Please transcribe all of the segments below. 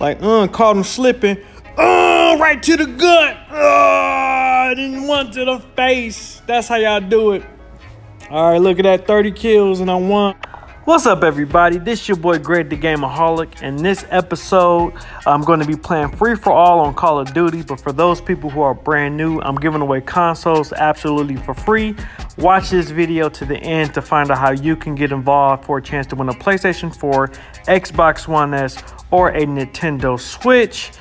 Like, uh, caught him slipping. Uh, right to the gut. Uh, then one to the face. That's how y'all do it. All right, look at that 30 kills and I won. What's up, everybody? This is your boy Greg the Gameaholic. and this episode, I'm going to be playing free for all on Call of Duty. But for those people who are brand new, I'm giving away consoles absolutely for free. Watch this video to the end to find out how you can get involved for a chance to win a PlayStation 4, Xbox One S, or a Nintendo Switch.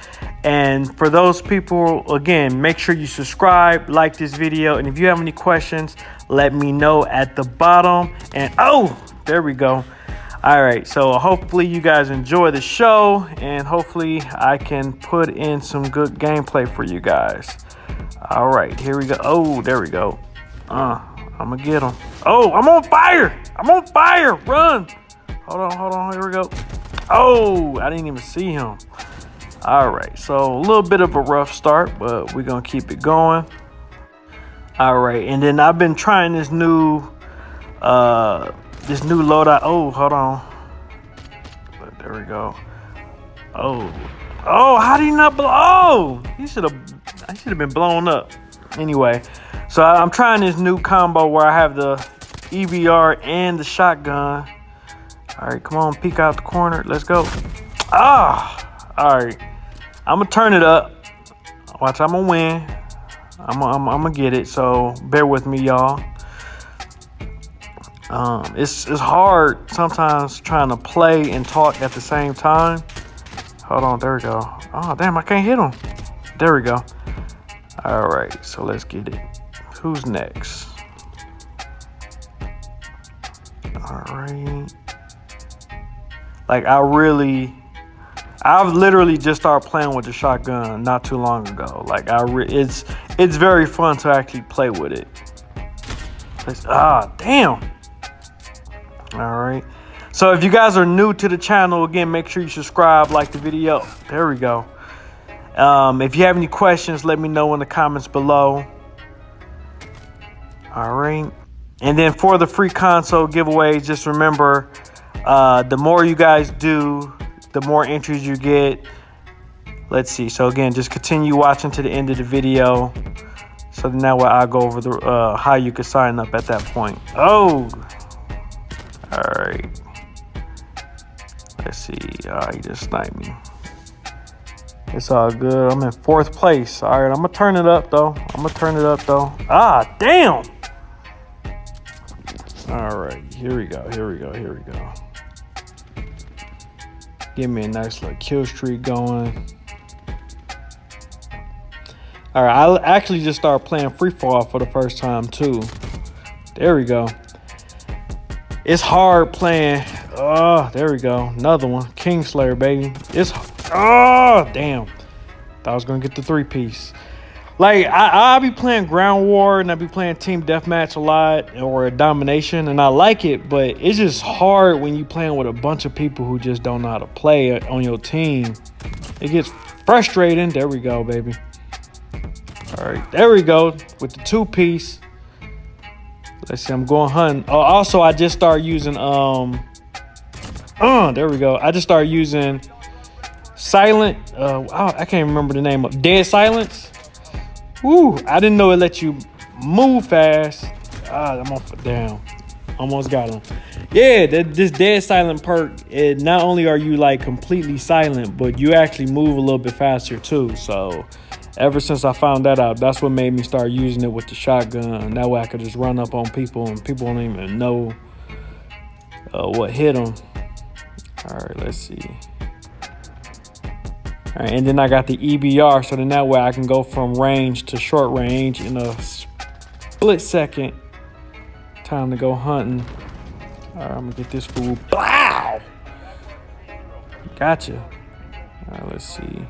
And for those people, again, make sure you subscribe, like this video, and if you have any questions, let me know at the bottom. And oh, there we go. All right, so hopefully you guys enjoy the show, and hopefully I can put in some good gameplay for you guys. All right, here we go. Oh, there we go. Uh, I'm gonna get him. Oh, I'm on fire! I'm on fire! Run! Hold on, hold on. Here we go. Oh, I didn't even see him. All right, so a little bit of a rough start, but we're gonna keep it going. All right, and then I've been trying this new uh this new load loadout. Oh, hold on. But there we go. Oh, oh, how do you not blow? Oh, he should have. I should have been blown up. Anyway, so I'm trying this new combo where I have the EBR and the shotgun. All right, come on, peek out the corner. Let's go. Ah, all right. I'm gonna turn it up. Watch, I'm gonna win. I'm, I'm, I'm gonna get it. So bear with me, y'all. Um, it's, it's hard sometimes trying to play and talk at the same time. Hold on, there we go. Oh, damn, I can't hit him. There we go. All right, so let's get it. Who's next? All right. Like, I really, I've literally just started playing with the shotgun not too long ago. Like, I, it's, it's very fun to actually play with it. It's, ah, damn. All right. So if you guys are new to the channel, again, make sure you subscribe, like the video. There we go. Um, if you have any questions, let me know in the comments below. All right. And then for the free console giveaways, just remember, uh, the more you guys do, the more entries you get. Let's see. So again, just continue watching to the end of the video. So now I'll go over the uh, how you can sign up at that point. Oh, all right. Let's see. Ah, he just sniped me. It's all good. I'm in fourth place. All right, I'm gonna turn it up though. I'm gonna turn it up though. Ah, damn. All right, here we go. Here we go. Here we go. Give me a nice little kill streak going. All right, I actually just started playing free fall for the first time too. There we go. It's hard playing. Oh, there we go. Another one. Kingslayer, baby. It's oh damn. Thought I was gonna get the three piece. Like I, I'll be playing ground war and I'll be playing team deathmatch a lot or domination and I like it, but it's just hard when you playing with a bunch of people who just don't know how to play on your team. It gets frustrating. There we go, baby. All right, there we go with the two piece. Let's see, I'm going hunting. Oh, also, I just started using, um, oh, there we go. I just started using silent, uh, I can't remember the name of Dead Silence. Woo, I didn't know it let you move fast. Ah, I'm off down. Almost got him. Yeah, this Dead Silent perk, it not only are you like completely silent, but you actually move a little bit faster too. So, ever since I found that out, that's what made me start using it with the shotgun. That way I could just run up on people and people don't even know uh, what hit them. All right, let's see. All right, and then I got the EBR, so then that way I can go from range to short range in a split second. Time to go hunting. I'm gonna get this fool. Wow! Gotcha. All right, let's see.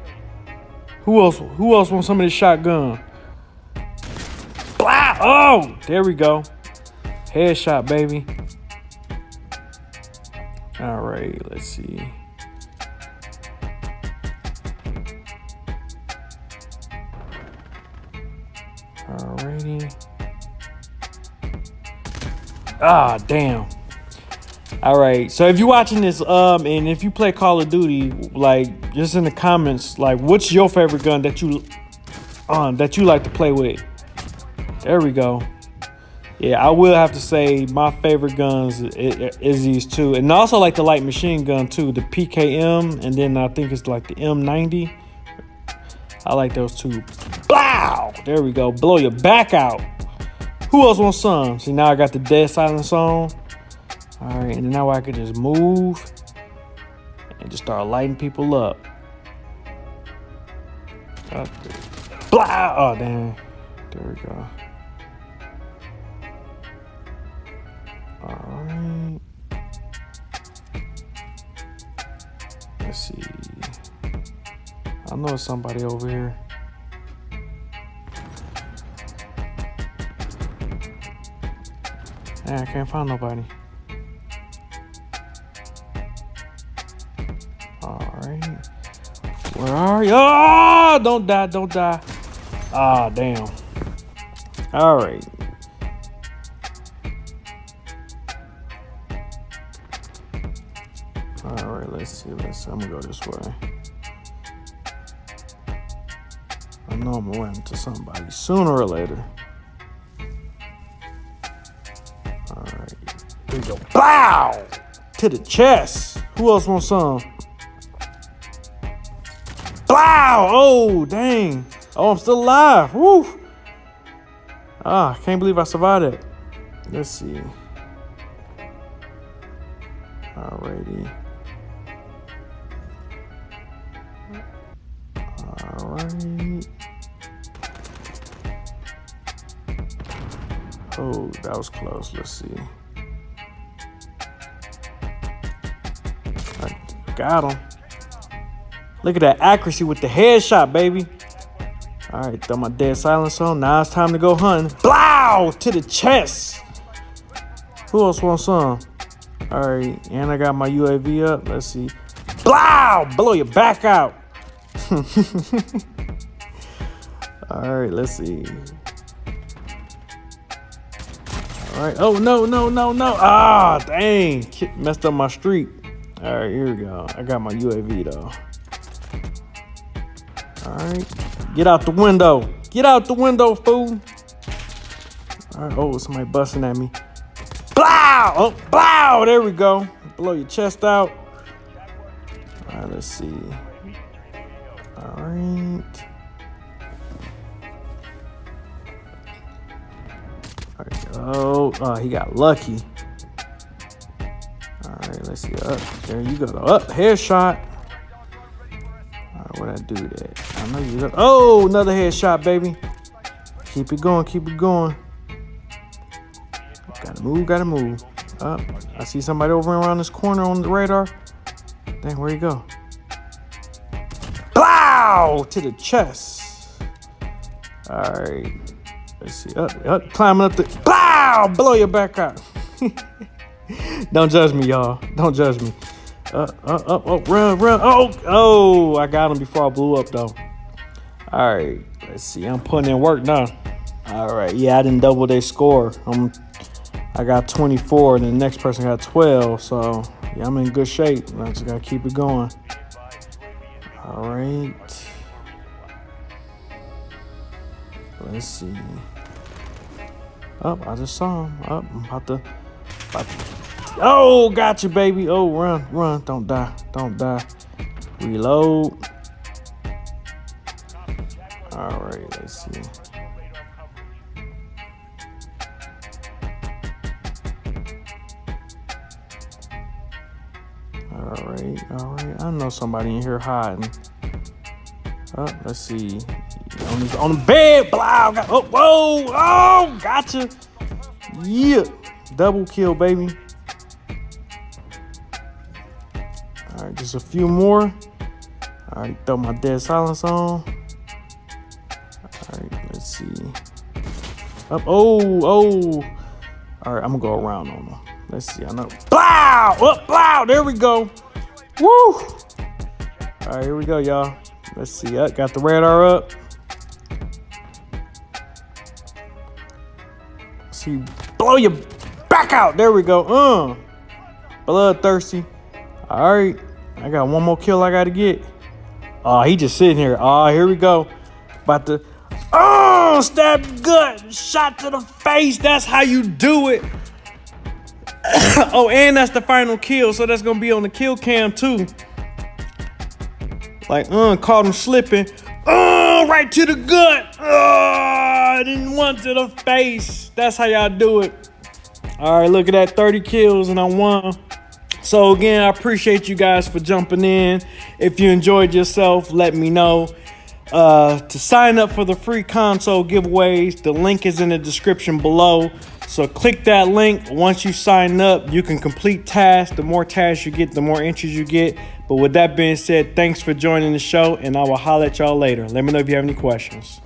Who else? Who else wants some of this shotgun? Blah! Oh, there we go. Headshot, baby. All right, let's see. Alrighty. Ah, damn. All right. So if you're watching this, um, and if you play Call of Duty, like, just in the comments, like, what's your favorite gun that you, um, that you like to play with? There we go. Yeah, I will have to say my favorite guns is, is these two, and I also like the light machine gun too, the PKM, and then I think it's like the M90. I like those two. Blow! There we go. Blow your back out. Who else wants some? See, now I got the dead silence on. All right, and now I can just move and just start lighting people up. Blah! Oh, damn. There we go. All right. Let's see. I know somebody over here. Yeah, I can't find nobody. Where are you? Oh, don't die, don't die. Ah, damn. All right. All right, let's see. Let's. I'm gonna go this way. I know I'm run into somebody sooner or later. All right. Here we go. Bow to the chest. Who else wants some? Wow! Oh, dang. Oh, I'm still alive. Woo! Ah, can't believe I survived it. Let's see. Alrighty. Alright. Oh, that was close. Let's see. I got him. Look at that accuracy with the headshot, baby. All right, throw my dead silence on. Now it's time to go hunting. Blow to the chest. Who else wants some? All right, and I got my UAV up. Let's see. Blow, blow your back out. All right, let's see. All right. Oh no, no, no, no. Ah, dang, messed up my streak. All right, here we go. I got my UAV though. All right. Get out the window. Get out the window, fool. All right. Oh, somebody busting at me. Blow! Oh, blow! There we go. Blow your chest out. All right, let's see. All right. All right. Oh, he got lucky. All right, let's see. Up. There you go. Up. Headshot. All right. what I do at? I know you. Oh, another headshot, baby. Keep it going. Keep it going. Gotta move. Gotta move. Up. I see somebody over around this corner on the radar. Dang, where you go? Blow to the chest. All right. Let's see. Up, up, climbing up the. Blow! Blow your back out. Don't judge me, y'all. Don't judge me. Uh, uh, uh, oh, run, run. Oh, oh, I got him before I blew up, though. All right, let's see. I'm putting in work now. All right, yeah, I didn't double their score. I'm, I got 24, and the next person got 12. So, yeah, I'm in good shape. I just got to keep it going. All right. Let's see. Oh, I just saw him. Oh, I'm about to, about to Oh, got you, baby. Oh, run, run. Don't die. Don't die. Reload. All right, let's see. All right, all right. I know somebody in here hiding. Oh, let's see. On, the on the bed. Blah. Got, oh, whoa. Oh, gotcha. Yeah. Double kill, baby. All right, just a few more. All right, throw my dead silence on. Up, oh, oh. All right, I'm gonna go around on them. Let's see, I know. Blow, up, blow, there we go. Woo. All right, here we go, y'all. Let's see, up, got the radar up. See, blow your back out. There we go. Uh. Bloodthirsty. All right. I got one more kill I got to get. Oh, he just sitting here. Oh, here we go. About to. Oh, stab gut. Shot to the face. That's how you do it. oh, and that's the final kill. So that's to be on the kill cam too. Like, uh, caught him slipping. Oh, right to the gut. Oh, and one to the face. That's how y'all do it. All right, look at that 30 kills and I won. So again, I appreciate you guys for jumping in. If you enjoyed yourself, let me know. Uh, to sign up for the free console giveaways, the link is in the description below. So click that link. Once you sign up, you can complete tasks. The more tasks you get, the more entries you get. But with that being said, thanks for joining the show, and I will holler at y'all later. Let me know if you have any questions.